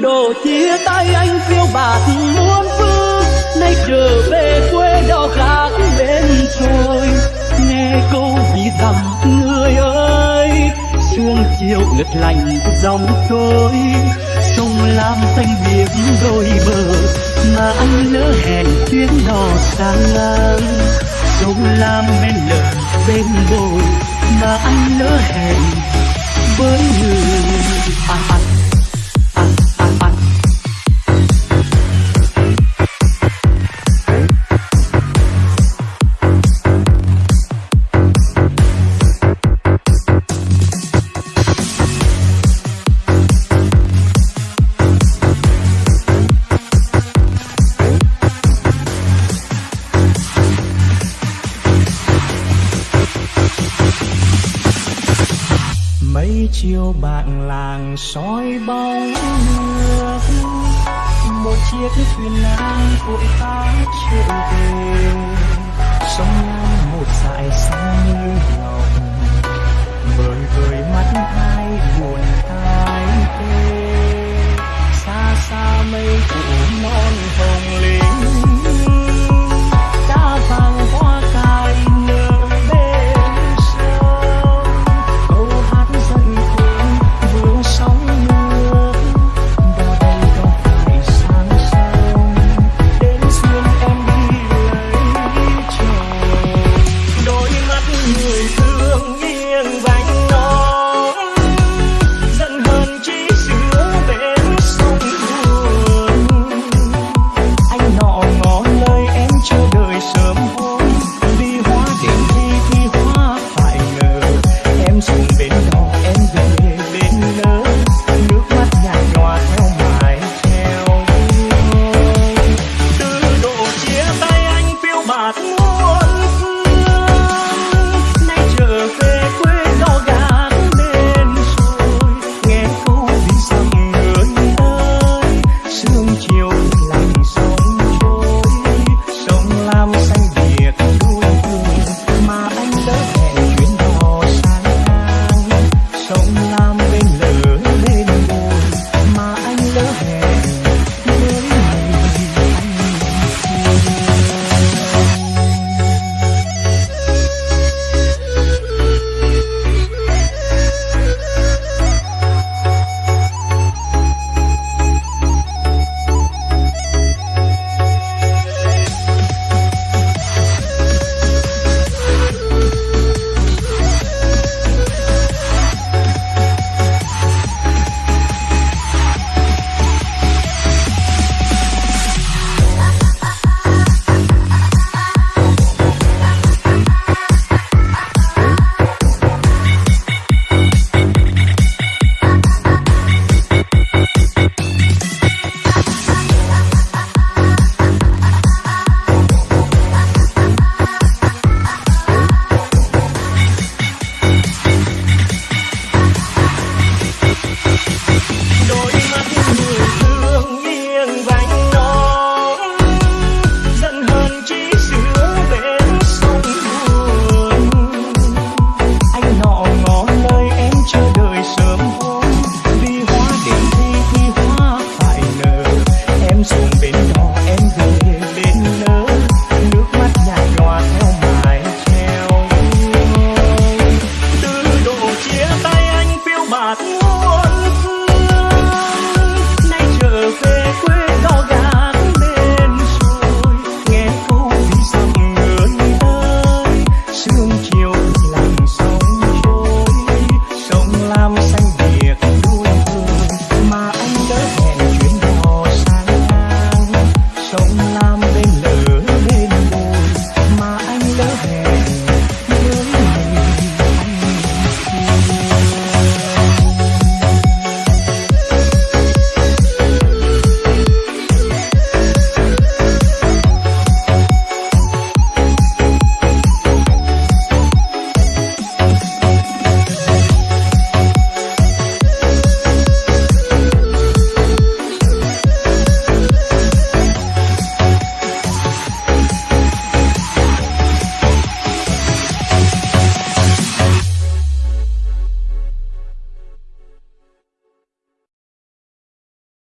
đổ chia tay anh phiêu bạt muôn phương. Nay trở về quê đau khác bên rồi nghe câu vì dặm người ơi, sương chiều ngất lạnh dòng trôi. Sông lam xanh biếc đôi bờ, mà anh lỡ hẹn chuyến đò sang ngang. Sông lam bên lờ, bên bồi mà anh lỡ hẹn với người. Mấy chiều bạn làng soi bóng nước. Một chiếc thuyền nan vội vã trở về. love.